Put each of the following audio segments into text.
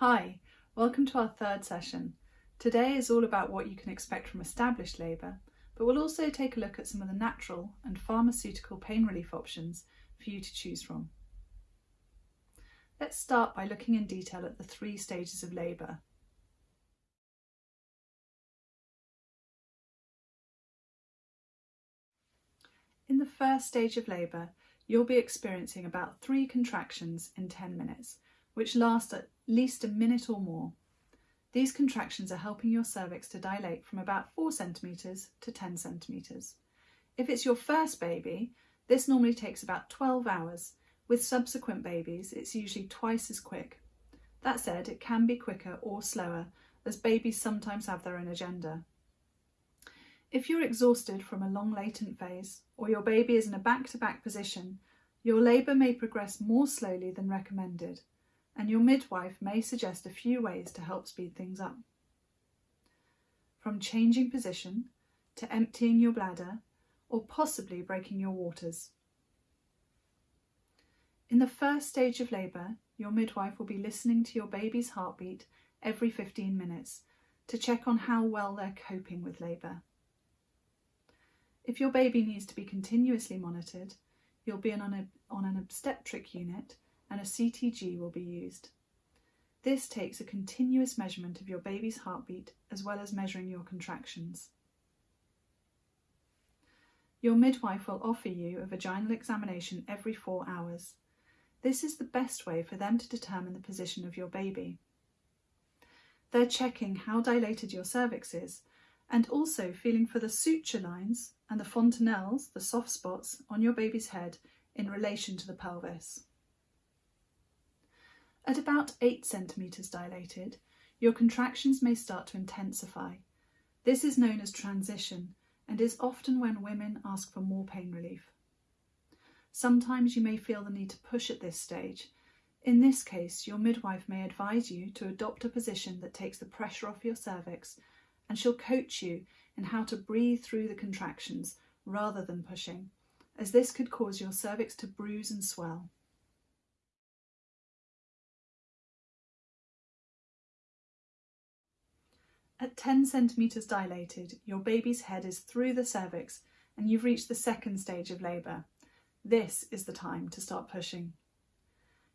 Hi, welcome to our third session. Today is all about what you can expect from established labour, but we'll also take a look at some of the natural and pharmaceutical pain relief options for you to choose from. Let's start by looking in detail at the three stages of labour. In the first stage of labour, you'll be experiencing about three contractions in 10 minutes, which last at least a minute or more. These contractions are helping your cervix to dilate from about 4 centimetres to 10 centimetres. If it's your first baby, this normally takes about 12 hours. With subsequent babies, it's usually twice as quick. That said, it can be quicker or slower, as babies sometimes have their own agenda. If you're exhausted from a long latent phase, or your baby is in a back-to-back -back position, your labour may progress more slowly than recommended, and your midwife may suggest a few ways to help speed things up. From changing position, to emptying your bladder, or possibly breaking your waters. In the first stage of labour, your midwife will be listening to your baby's heartbeat every 15 minutes to check on how well they're coping with labour. If your baby needs to be continuously monitored, you'll be on an, on an obstetric unit and a CTG will be used. This takes a continuous measurement of your baby's heartbeat as well as measuring your contractions. Your midwife will offer you a vaginal examination every four hours. This is the best way for them to determine the position of your baby. They're checking how dilated your cervix is and also feeling for the suture lines and the fontanelles, the soft spots, on your baby's head in relation to the pelvis. At about 8 centimetres dilated, your contractions may start to intensify. This is known as transition and is often when women ask for more pain relief. Sometimes you may feel the need to push at this stage. In this case, your midwife may advise you to adopt a position that takes the pressure off your cervix and she'll coach you in how to breathe through the contractions rather than pushing, as this could cause your cervix to bruise and swell. At 10 centimetres dilated, your baby's head is through the cervix and you've reached the second stage of labour. This is the time to start pushing.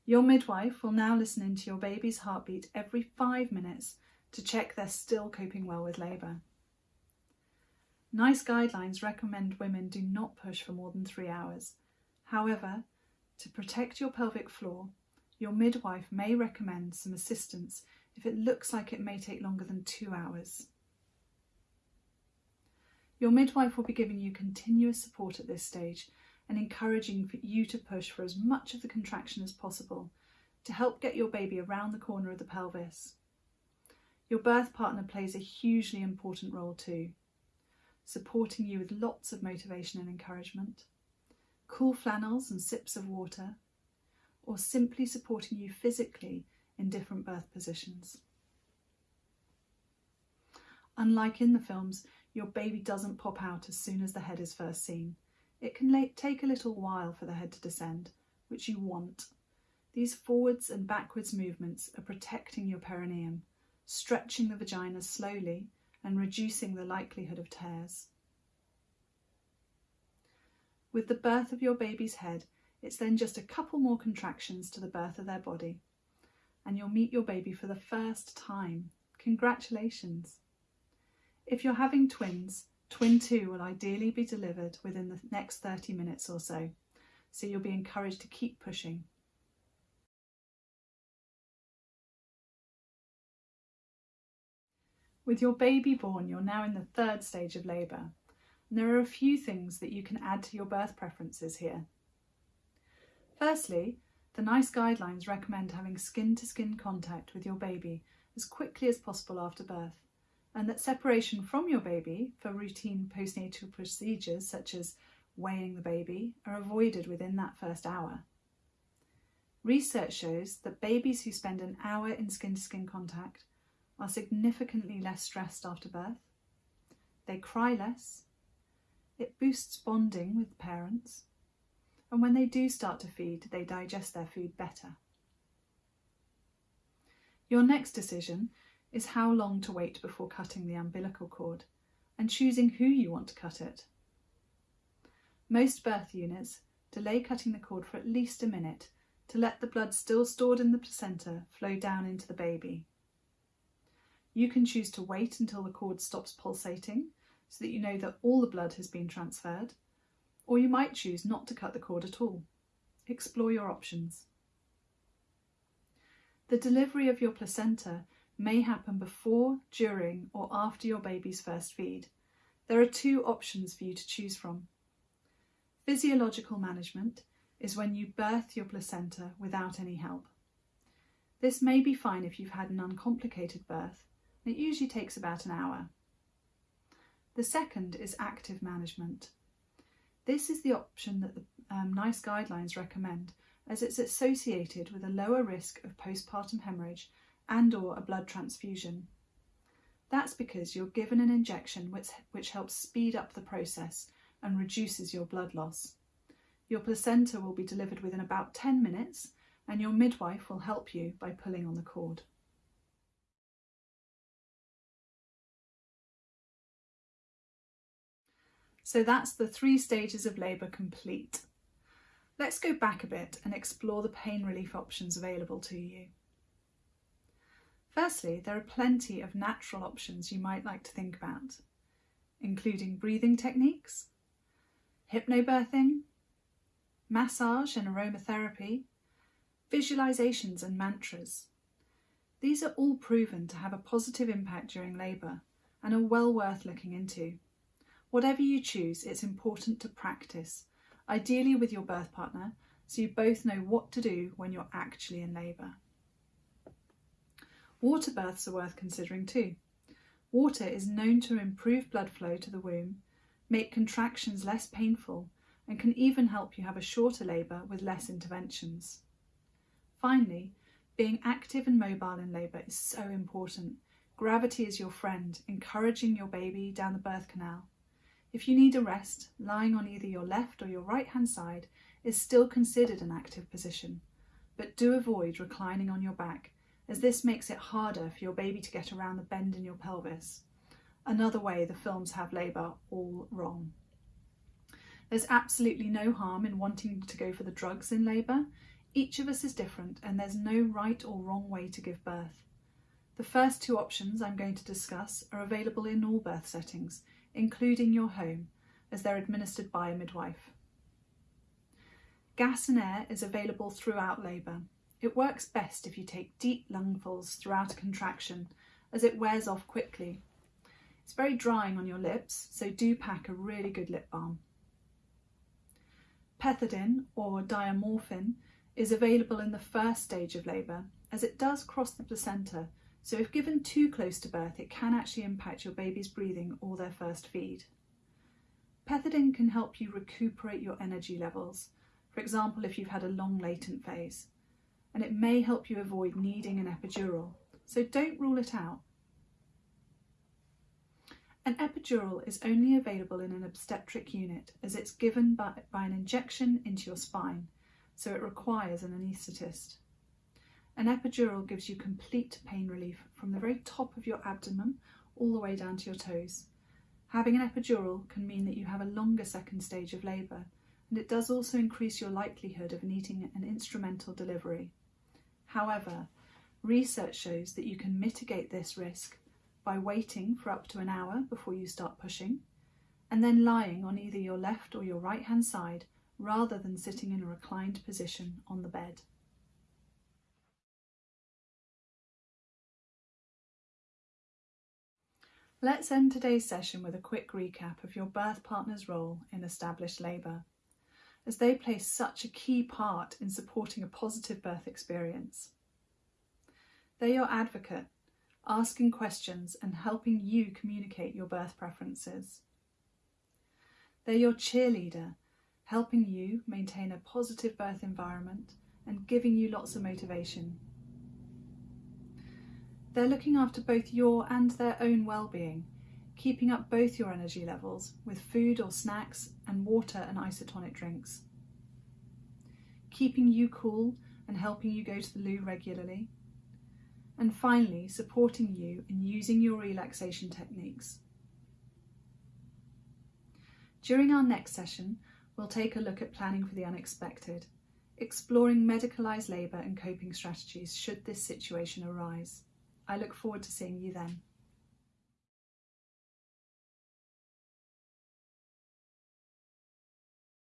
Your midwife will now listen into your baby's heartbeat every five minutes to check they're still coping well with labour. NICE guidelines recommend women do not push for more than three hours. However, to protect your pelvic floor, your midwife may recommend some assistance if it looks like it may take longer than two hours. Your midwife will be giving you continuous support at this stage and encouraging you to push for as much of the contraction as possible to help get your baby around the corner of the pelvis. Your birth partner plays a hugely important role too, supporting you with lots of motivation and encouragement, cool flannels and sips of water, or simply supporting you physically in different birth positions. Unlike in the films, your baby doesn't pop out as soon as the head is first seen. It can take a little while for the head to descend, which you want. These forwards and backwards movements are protecting your perineum stretching the vagina slowly and reducing the likelihood of tears. With the birth of your baby's head, it's then just a couple more contractions to the birth of their body, and you'll meet your baby for the first time. Congratulations! If you're having twins, twin two will ideally be delivered within the next 30 minutes or so, so you'll be encouraged to keep pushing. With your baby born, you're now in the third stage of labour, and there are a few things that you can add to your birth preferences here. Firstly, the NICE guidelines recommend having skin-to-skin -skin contact with your baby as quickly as possible after birth, and that separation from your baby for routine postnatal procedures such as weighing the baby are avoided within that first hour. Research shows that babies who spend an hour in skin-to-skin -skin contact are significantly less stressed after birth. They cry less. It boosts bonding with parents. And when they do start to feed, they digest their food better. Your next decision is how long to wait before cutting the umbilical cord and choosing who you want to cut it. Most birth units delay cutting the cord for at least a minute to let the blood still stored in the placenta flow down into the baby. You can choose to wait until the cord stops pulsating so that you know that all the blood has been transferred, or you might choose not to cut the cord at all. Explore your options. The delivery of your placenta may happen before, during, or after your baby's first feed. There are two options for you to choose from. Physiological management is when you birth your placenta without any help. This may be fine if you've had an uncomplicated birth, it usually takes about an hour. The second is active management. This is the option that the um, NICE guidelines recommend as it's associated with a lower risk of postpartum hemorrhage and or a blood transfusion. That's because you're given an injection which, which helps speed up the process and reduces your blood loss. Your placenta will be delivered within about 10 minutes and your midwife will help you by pulling on the cord. So that's the three stages of labour complete. Let's go back a bit and explore the pain relief options available to you. Firstly, there are plenty of natural options you might like to think about, including breathing techniques, hypnobirthing, massage and aromatherapy, visualizations and mantras. These are all proven to have a positive impact during labour and are well worth looking into. Whatever you choose, it's important to practice, ideally with your birth partner, so you both know what to do when you're actually in labour. Water births are worth considering too. Water is known to improve blood flow to the womb, make contractions less painful, and can even help you have a shorter labour with less interventions. Finally, being active and mobile in labour is so important. Gravity is your friend, encouraging your baby down the birth canal. If you need a rest, lying on either your left or your right hand side is still considered an active position, but do avoid reclining on your back as this makes it harder for your baby to get around the bend in your pelvis. Another way the films have labour all wrong. There's absolutely no harm in wanting to go for the drugs in labour. Each of us is different and there's no right or wrong way to give birth. The first two options I'm going to discuss are available in all birth settings, including your home, as they're administered by a midwife. Gas and air is available throughout labour. It works best if you take deep lungfuls throughout a contraction, as it wears off quickly. It's very drying on your lips, so do pack a really good lip balm. Pethidine, or diamorphine, is available in the first stage of labour, as it does cross the placenta so if given too close to birth, it can actually impact your baby's breathing or their first feed. Pethidine can help you recuperate your energy levels, for example if you've had a long latent phase, and it may help you avoid needing an epidural, so don't rule it out. An epidural is only available in an obstetric unit as it's given by, by an injection into your spine, so it requires an anaesthetist. An epidural gives you complete pain relief from the very top of your abdomen all the way down to your toes. Having an epidural can mean that you have a longer second stage of labour, and it does also increase your likelihood of needing an instrumental delivery. However, research shows that you can mitigate this risk by waiting for up to an hour before you start pushing, and then lying on either your left or your right hand side rather than sitting in a reclined position on the bed. Let's end today's session with a quick recap of your birth partner's role in established labour, as they play such a key part in supporting a positive birth experience. They're your advocate, asking questions and helping you communicate your birth preferences. They're your cheerleader, helping you maintain a positive birth environment and giving you lots of motivation they're looking after both your and their own well-being, keeping up both your energy levels with food or snacks and water and isotonic drinks. Keeping you cool and helping you go to the loo regularly. and finally, supporting you in using your relaxation techniques. During our next session, we'll take a look at planning for the unexpected, exploring medicalised labour and coping strategies should this situation arise. I look forward to seeing you then.